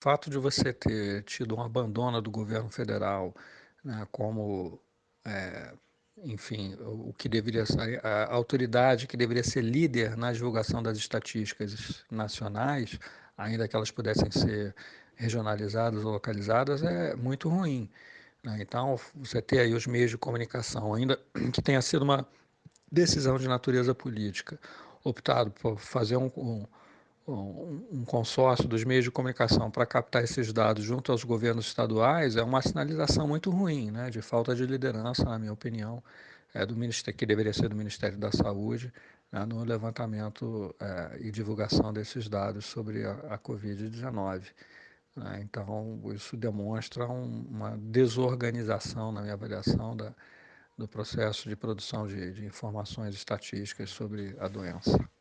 O fato de você ter tido um abandono do governo federal, né, como, eh, enfim, o que deveria ser a autoridade que deveria ser líder na divulgação das estatísticas nacionais, ainda que elas pudessem ser regionalizadas ou localizadas, é muito ruim, né. Então, você ter aí os meios de comunicação, ainda que tenha sido uma decisão de natureza política, optado por fazer um um um consórcio dos meios de comunicação para captar esses dados junto aos governos estaduais, é uma sinalização muito ruim, né, de falta de liderança, na minha opinião, eh, do ministério que deveria ser do Ministério da Saúde, né, no levantamento, eh, e divulgação desses dados sobre a a covid-19, né. Então, isso demonstra um uma desorganização, na minha avaliação, da do processo de produção de de informações estatísticas sobre a doença.